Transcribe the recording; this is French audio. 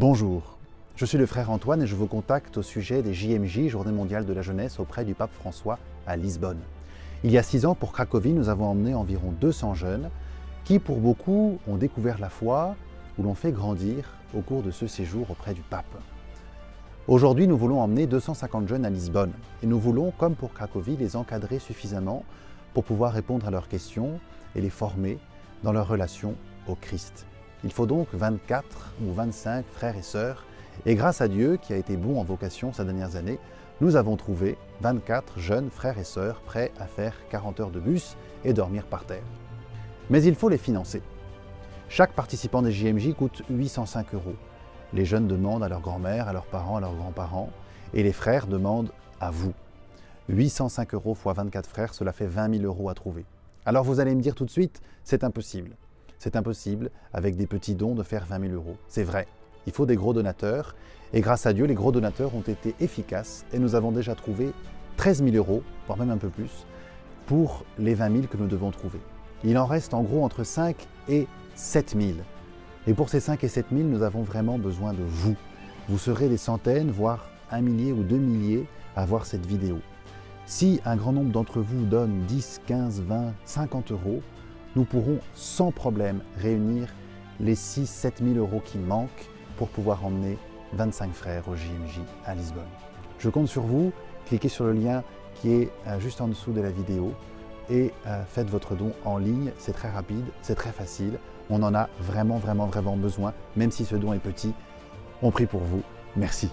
Bonjour, je suis le frère Antoine et je vous contacte au sujet des JMJ, Journée mondiale de la jeunesse, auprès du pape François à Lisbonne. Il y a six ans, pour Cracovie, nous avons emmené environ 200 jeunes qui, pour beaucoup, ont découvert la foi ou l'ont fait grandir au cours de ce séjour auprès du pape. Aujourd'hui, nous voulons emmener 250 jeunes à Lisbonne et nous voulons, comme pour Cracovie, les encadrer suffisamment pour pouvoir répondre à leurs questions et les former dans leur relation au Christ. Il faut donc 24 ou 25 frères et sœurs et grâce à Dieu, qui a été bon en vocation ces dernières années, nous avons trouvé 24 jeunes frères et sœurs prêts à faire 40 heures de bus et dormir par terre. Mais il faut les financer. Chaque participant des JMJ coûte 805 euros. Les jeunes demandent à leur grand-mère, à leurs parents, à leurs grands-parents, et les frères demandent à vous. 805 euros x 24 frères, cela fait 20 000 euros à trouver. Alors vous allez me dire tout de suite, c'est impossible. C'est impossible, avec des petits dons, de faire 20 000 euros. C'est vrai, il faut des gros donateurs, et grâce à Dieu, les gros donateurs ont été efficaces, et nous avons déjà trouvé 13 000 euros, voire même un peu plus, pour les 20 000 que nous devons trouver. Il en reste en gros entre 5 et 7 000. Et pour ces 5 et 7 000, nous avons vraiment besoin de vous. Vous serez des centaines, voire un millier ou deux milliers à voir cette vidéo. Si un grand nombre d'entre vous donne 10, 15, 20, 50 euros, nous pourrons sans problème réunir les 6 7 000 euros qui manquent pour pouvoir emmener 25 frères au JMJ à Lisbonne. Je compte sur vous, cliquez sur le lien qui est euh, juste en dessous de la vidéo et euh, faites votre don en ligne, c'est très rapide, c'est très facile, on en a vraiment vraiment vraiment besoin, même si ce don est petit, on prie pour vous, merci.